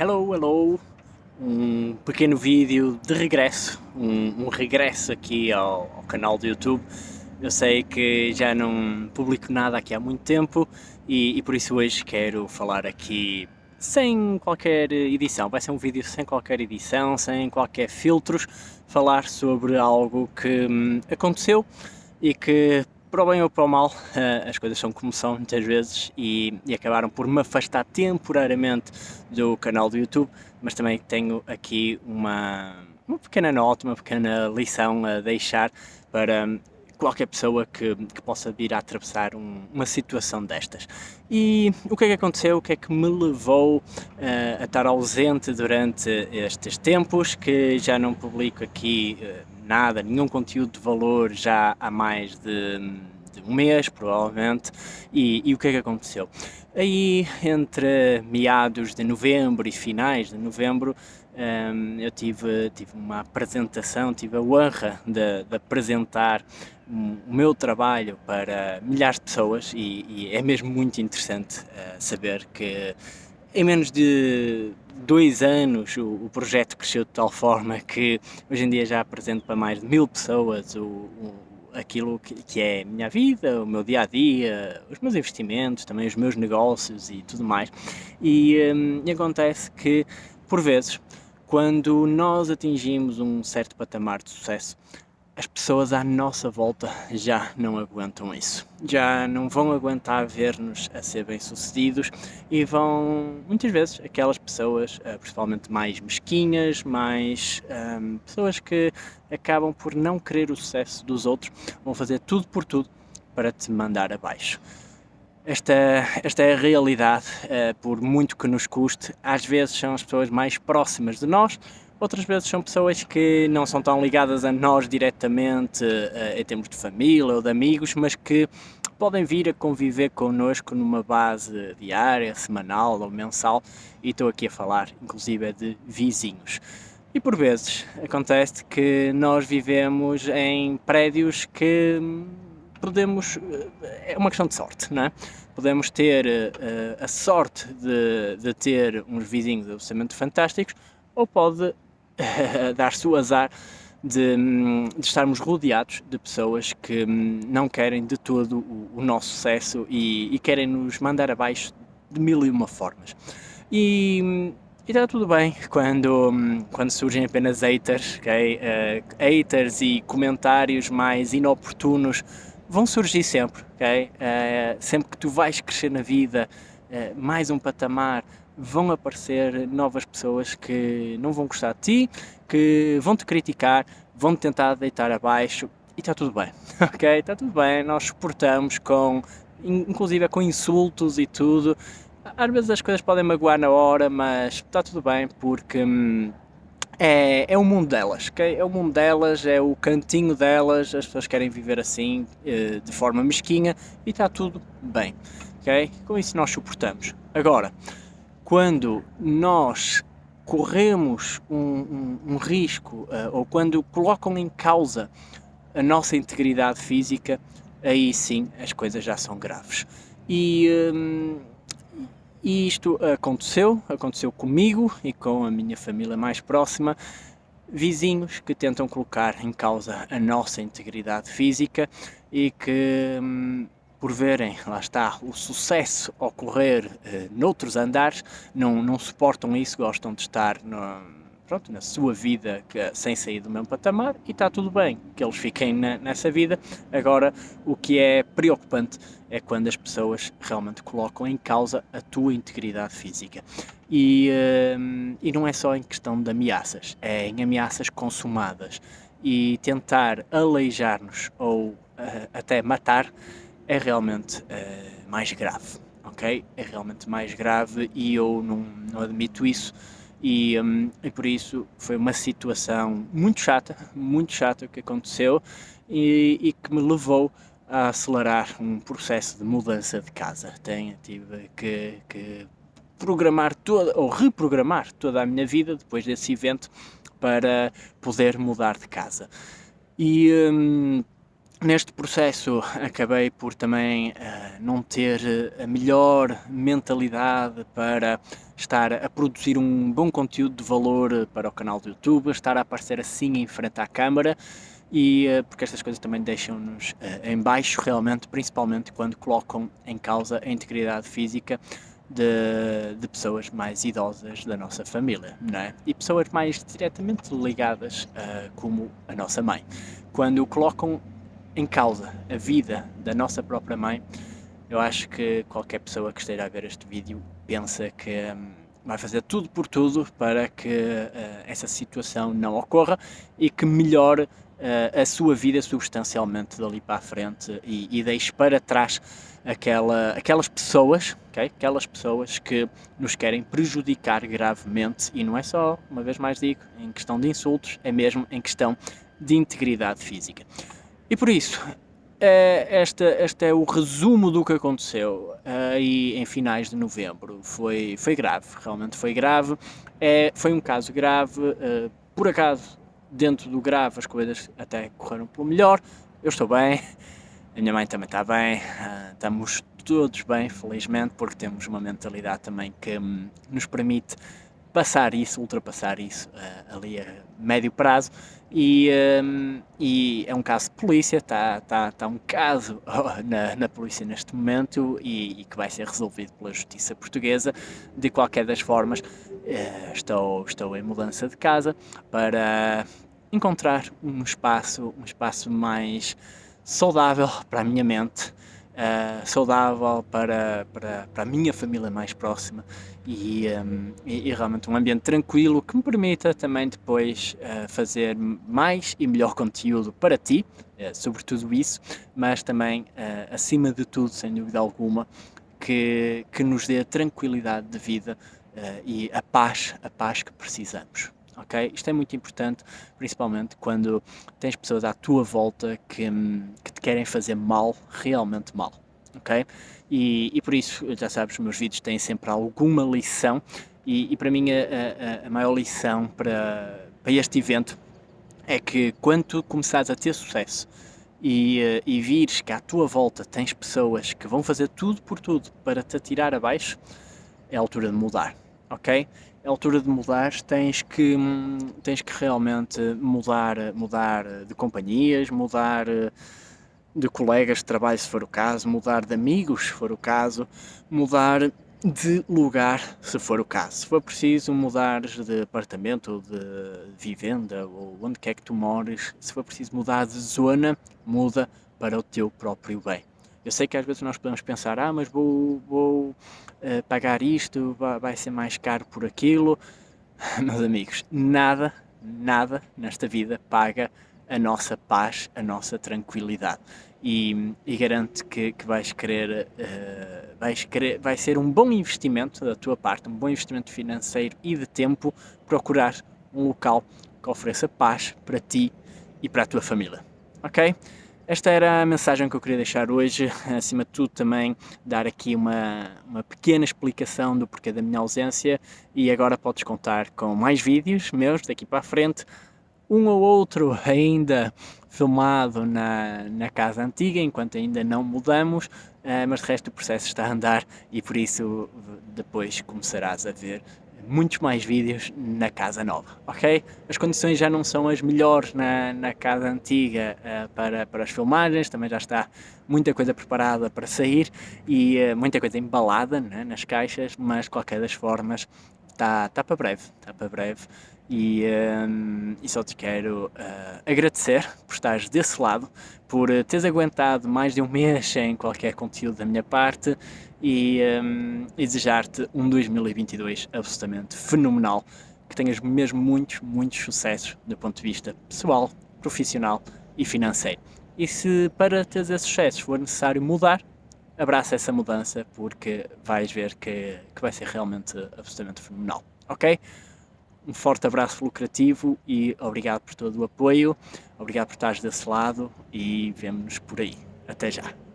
Hello, hello! Um pequeno vídeo de regresso, um, um regresso aqui ao, ao, canal do YouTube. Eu sei que já não publico nada aqui há muito tempo e, e por isso hoje quero falar aqui sem qualquer edição, vai ser um vídeo sem qualquer edição, sem qualquer filtros, falar sobre algo que hum, aconteceu e que para o bem ou para o mal, eh, as coisas são como são muitas vezes e, e, acabaram por me afastar temporariamente do canal do YouTube, mas também tenho aqui uma, uma pequena nota, uma pequena lição a deixar para qualquer pessoa que, que possa vir a atravessar um, uma situação destas. E o que é que aconteceu? O que é que me levou uh, a estar ausente durante estes tempos, que já não publico aqui uh, nada, nenhum conteúdo de valor já há mais de, de um mês, provavelmente, e, e, o que é que aconteceu? Aí, entre meados de novembro e finais de novembro, um, eu tive, tive uma apresentação, tive a honra de, de apresentar o meu trabalho para milhares de pessoas e, e é mesmo muito interessante uh, saber que em menos de dois anos o, o, projeto cresceu de tal forma que hoje em dia já apresento para mais de mil pessoas o, o, aquilo que, que, é a minha vida, o meu dia-a-dia, -dia, os meus investimentos, também os meus negócios e tudo mais. E, um, e acontece que, por vezes, quando nós atingimos um certo patamar de sucesso, as pessoas à nossa volta já não aguentam isso. Já não vão aguentar ver-nos a ser bem-sucedidos e vão, muitas vezes, aquelas pessoas, eh, principalmente mais mesquinhas, mais um, pessoas que acabam por não querer o sucesso dos outros, vão fazer tudo por tudo para te mandar abaixo. Esta, esta é a realidade, uh, por muito que nos custe, às vezes são as pessoas mais próximas de nós, Outras vezes são pessoas que não são tão ligadas a nós diretamente uh, em termos de família ou de amigos, mas que podem vir a conviver connosco numa base diária, semanal ou mensal e estou aqui a falar inclusive de vizinhos. E por vezes acontece que nós vivemos em prédios que podemos, eh, é uma questão de sorte, não é? Podemos ter uh, a sorte de, de ter uns vizinhos absolutamente fantásticos ou pode dar-se o azar de, de, estarmos rodeados de pessoas que hum, não querem de todo o, o nosso sucesso e, e, querem nos mandar abaixo de mil e uma formas. E, hum, e está tudo bem quando, hum, quando surgem apenas haters, okay? Uh, haters e comentários mais inoportunos vão surgir sempre? Uh, sempre que tu vais crescer na vida, uh, mais um patamar, vão aparecer novas pessoas que não vão gostar de ti, que vão te criticar, vão te tentar deitar abaixo e está tudo bem, ok? Está tudo bem, nós suportamos com, inclusive com insultos e tudo. Às vezes as coisas podem magoar na hora, mas está tudo bem porque hum, é, é o mundo delas, ok? É o mundo delas, é o cantinho delas, as pessoas querem viver assim, eh, de forma mesquinha e está tudo bem, ok? Com isso nós suportamos. Agora, quando nós corremos um, um, um risco uh, ou quando colocam em causa a nossa integridade física, aí sim as coisas já são graves. E, um, e isto aconteceu, aconteceu comigo e com a minha família mais próxima, vizinhos que tentam colocar em causa a nossa integridade física e que hum, por verem, lá está, o sucesso ocorrer uh, noutros andares, não, não suportam isso, gostam de estar no, pronto, na sua vida que, sem sair do mesmo patamar e está tudo bem que eles fiquem na, nessa vida. Agora, o que é preocupante é quando as pessoas realmente colocam em causa a tua integridade física. E, uh, e não é só em questão de ameaças, é em ameaças consumadas. E tentar aleijar-nos ou uh, até matar é realmente uh, mais grave, ok? É realmente mais grave e eu não, não admito isso e, um, e, por isso foi uma situação muito chata, muito chata que aconteceu e, e, que me levou a acelerar um processo de mudança de casa. Tenho, tive que, que programar toda, ou reprogramar toda a minha vida depois desse evento para poder mudar de casa. E, um, Neste processo acabei por também uh, não ter a melhor mentalidade para estar a produzir um bom conteúdo de valor para o canal do YouTube, estar a aparecer assim em frente à câmara e uh, porque estas coisas também deixam-nos uh, em baixo realmente, principalmente quando colocam em causa a integridade física de, de, pessoas mais idosas da nossa família, não é? E pessoas mais diretamente ligadas como a nossa mãe. Quando colocam em causa a vida da nossa própria mãe, eu acho que qualquer pessoa que esteja a ver este vídeo pensa que hum, vai fazer tudo por tudo para que uh, essa situação não ocorra e que melhore uh, a sua vida substancialmente dali para a frente e, e deixe para trás aquela, aquelas pessoas, okay? aquelas pessoas que nos querem prejudicar gravemente e não é só, uma vez mais digo, em questão de insultos, é mesmo em questão de integridade física. E por isso, é, este, este é o resumo do que aconteceu aí em finais de novembro. Foi, foi grave, realmente foi grave. É, foi um caso grave, uh, por acaso, dentro do grave as coisas até correram pelo melhor. Eu estou bem, a minha mãe também está bem, uh, estamos todos bem, felizmente, porque temos uma mentalidade também que um, nos permite passar isso, ultrapassar isso uh, ali a médio prazo e, um, e é um caso de polícia, está tá, tá um caso na, na polícia neste momento e, e, que vai ser resolvido pela justiça portuguesa. De qualquer das formas, uh, estou, estou em mudança de casa para encontrar um espaço, um espaço mais saudável para a minha mente, uh, saudável para, para, para a minha família mais próxima e, um, e, e, realmente um ambiente tranquilo que me permita também depois uh, fazer mais e melhor conteúdo para ti, uh, sobre tudo isso, mas também, acima de tudo, sem dúvida alguma, que, que nos dê a tranquilidade de vida e a paz, a paz que precisamos. Okay? Isto é muito importante, principalmente quando tens pessoas à tua volta que, hum, que te querem fazer mal, realmente mal ok? E, e, por isso, já sabes, os meus vídeos têm sempre alguma lição e, e para mim a, a, a, maior lição para, para este evento é que quando tu começares a ter sucesso e, eh, e vires que à tua volta tens pessoas que vão fazer tudo por tudo para te atirar abaixo, é a altura de mudar, ok? A altura de mudar, tens que, tens que realmente mudar, mudar de companhias, mudar de colegas de trabalho se for o caso, mudar de amigos se for o caso, mudar de lugar se for o caso. Se for preciso mudares de apartamento de vivenda ou onde quer que tu mores, se for preciso mudar de zona, muda para o teu próprio bem. Eu sei que às vezes nós podemos pensar, ah, mas vou, vou uh, pagar isto, vai, vai ser mais caro por aquilo. Meus amigos, nada, nada nesta vida paga a nossa paz, a nossa tranquilidade. E, e garanto que, que vais querer, uh, vais querer, vai ser um bom investimento da tua parte, um bom investimento financeiro e de tempo, procurar um local que ofereça paz para ti e para a tua família, ok? Esta era a mensagem que eu queria deixar hoje, acima de tudo também dar aqui uma, uma pequena explicação do porquê da minha ausência. E agora podes contar com mais vídeos meus daqui para a frente, um ou outro ainda filmado na, na casa antiga, enquanto ainda não mudamos, uh, mas de resto o processo está a andar e por isso depois começarás a ver muitos mais vídeos na casa nova, ok? As condições já não são as melhores na, na casa antiga uh, para, para as filmagens, também já está muita coisa preparada para sair e uh, muita coisa embalada né, nas caixas, mas de qualquer das formas está tá para breve, está para breve e, um, e só te quero uh, agradecer por estares desse lado, por uh, teres aguentado mais de um mês sem qualquer conteúdo da minha parte e, um, e desejar-te um 2022 absolutamente fenomenal, que tenhas mesmo muitos, muitos sucessos do ponto de vista pessoal, profissional e financeiro. E se para teres esses sucessos for necessário mudar, abraça essa mudança porque vais ver que, que vai ser realmente absolutamente fenomenal, ok? Um forte abraço lucrativo e obrigado por todo o apoio, obrigado por estares desse lado e vemo-nos por aí. Até já!